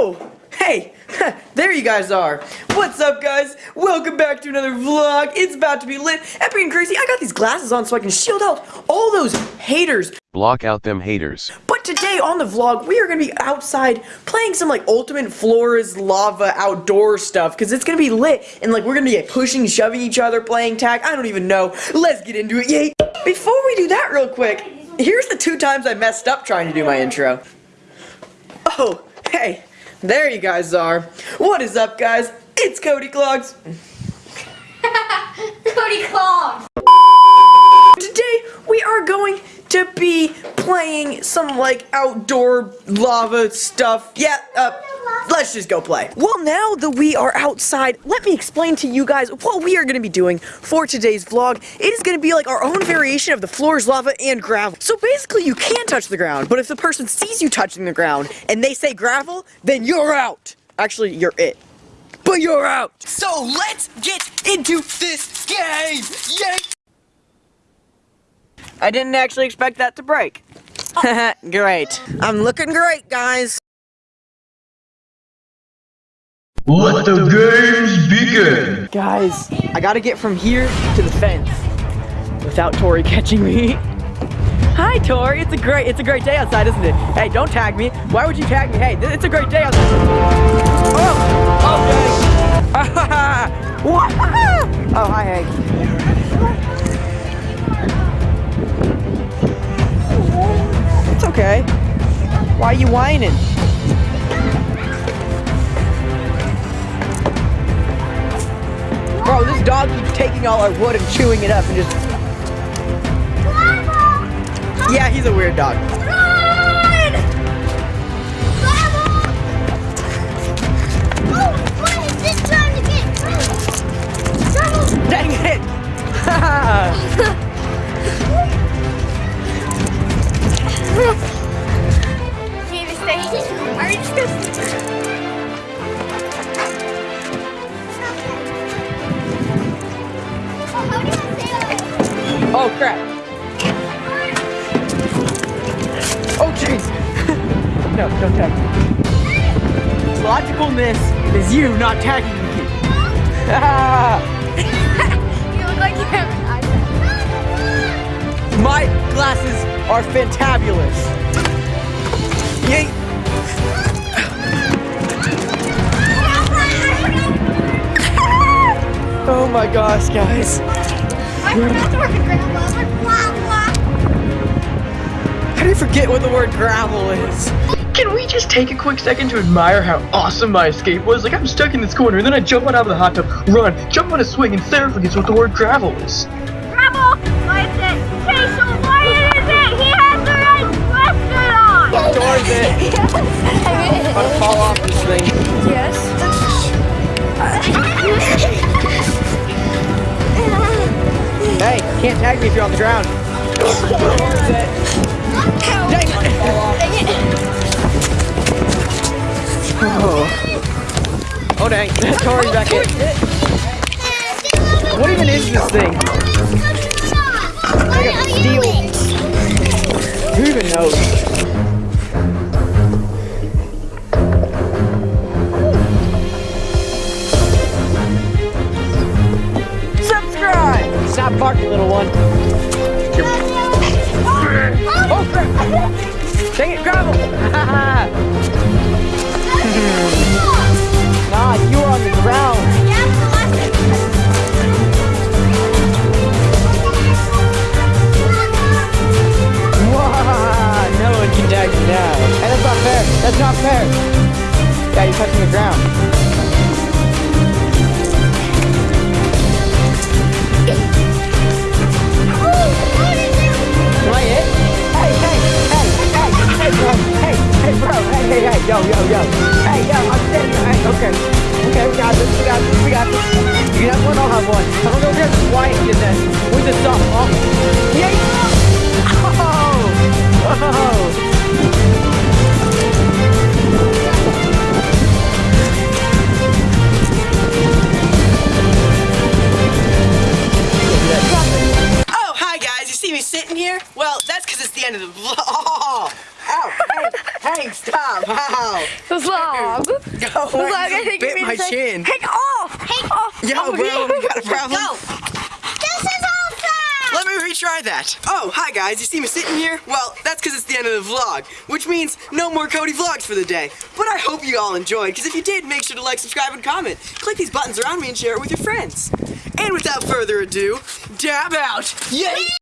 Oh, hey, there you guys are. What's up, guys? Welcome back to another vlog. It's about to be lit, epic and crazy. I got these glasses on so I can shield out all those haters. Block out them haters. But today on the vlog, we are going to be outside playing some like Ultimate Floors Lava outdoor stuff because it's going to be lit and like we're going to be like, pushing, shoving each other, playing tag. I don't even know. Let's get into it. Yay. Before we do that real quick, here's the two times I messed up trying to do my intro. Oh, hey, there you guys are. What is up, guys? It's Cody Clogs. Cody Clogs. Today, we are going to be playing some, like, outdoor lava stuff. Yeah, uh, let's just go play. Well, now that we are outside, let me explain to you guys what we are going to be doing for today's vlog. It is going to be like our own variation of the floors, lava, and gravel. So basically, you can touch the ground, but if the person sees you touching the ground and they say gravel, then you're out. Actually, you're it. But you're out. So let's get into this game. Yay! I didn't actually expect that to break. great. I'm looking great, guys. Let the games begin! Guys, I gotta get from here to the fence without Tori catching me. Hi, Tori. It's a great, it's a great day outside, isn't it? Hey, don't tag me. Why would you tag me? Hey, it's a great day outside. Okay. Why are you whining? Bro, this dog keeps taking all our wood and chewing it up and just... Yeah, he's a weird dog. Oh, crap. Oh, jeez. no, don't tag me. Logicalness is you not tagging me. You look like you have an iPad. My glasses are fantabulous. Yay! Oh my gosh, guys. I forgot the word grandma. I like, blah, blah. How do you forget what the word gravel is? Can we just take a quick second to admire how awesome my escape was? Like, I'm stuck in this corner, and then I jump on out of the hot tub, run, jump on a swing, and Sarah forgets what the word gravel is. Gravel. What is it? Okay, so what is it? He has the right question on. Towards it. Tag me if you're on the ground. Towards it. Dang it. Oh. Oh dang, Tori's back in. What even is this thing? Like a steel- Who even knows? Stop little one. Oh crap! Dang it, gravel! nah, you are on the ground. No one can tag you now. Hey, that's not fair. That's not fair. Yeah, you're touching the ground. Stop. slob. Wow. The slob. Go. The. I think bit you my say, chin. Take off. Take off. Yo, Oh, bro, we got a problem. Go. This is awesome! Let me retry that. Oh, hi guys. You see me sitting here? Well, that's because it's the end of the vlog, which means no more Cody vlogs for the day. But I hope you all enjoyed, because if you did, make sure to like, subscribe, and comment. Click these buttons around me and share it with your friends. And without further ado, dab out. Yay!